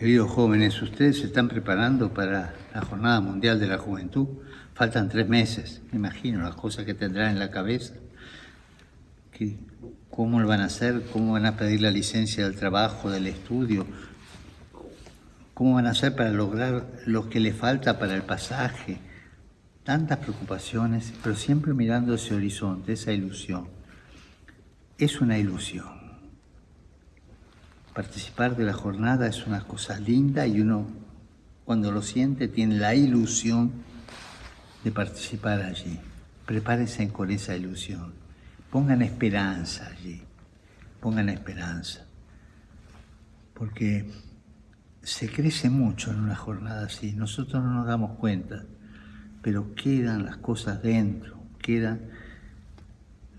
Queridos jóvenes, ustedes se están preparando para la Jornada Mundial de la Juventud. Faltan tres meses, me imagino las cosas que tendrán en la cabeza. ¿Cómo lo van a hacer? ¿Cómo van a pedir la licencia del trabajo, del estudio? ¿Cómo van a hacer para lograr lo que les falta para el pasaje? Tantas preocupaciones, pero siempre mirando ese horizonte, esa ilusión. Es una ilusión participar de la jornada es una cosa linda y uno cuando lo siente tiene la ilusión de participar allí. Prepárense con esa ilusión. Pongan esperanza allí. Pongan esperanza. Porque se crece mucho en una jornada así. Nosotros no nos damos cuenta, pero quedan las cosas dentro, quedan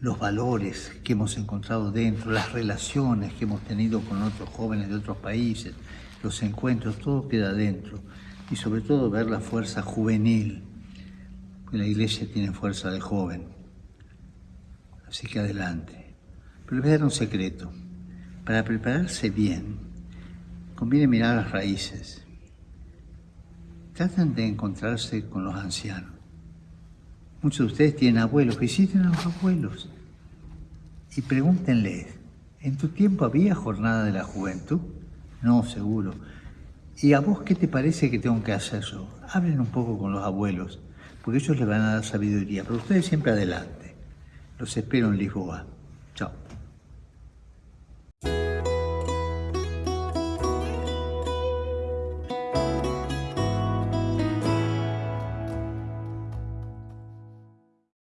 los valores que hemos encontrado dentro, las relaciones que hemos tenido con otros jóvenes de otros países, los encuentros, todo queda dentro. Y sobre todo ver la fuerza juvenil. La iglesia tiene fuerza de joven. Así que adelante. Pero les voy a dar un secreto. Para prepararse bien, conviene mirar las raíces. Traten de encontrarse con los ancianos. Muchos de ustedes tienen abuelos, visiten a los abuelos y pregúntenles, ¿en tu tiempo había jornada de la juventud? No, seguro. ¿Y a vos qué te parece que tengo que hacer yo? Hablen un poco con los abuelos, porque ellos les van a dar sabiduría, pero ustedes siempre adelante. Los espero en Lisboa.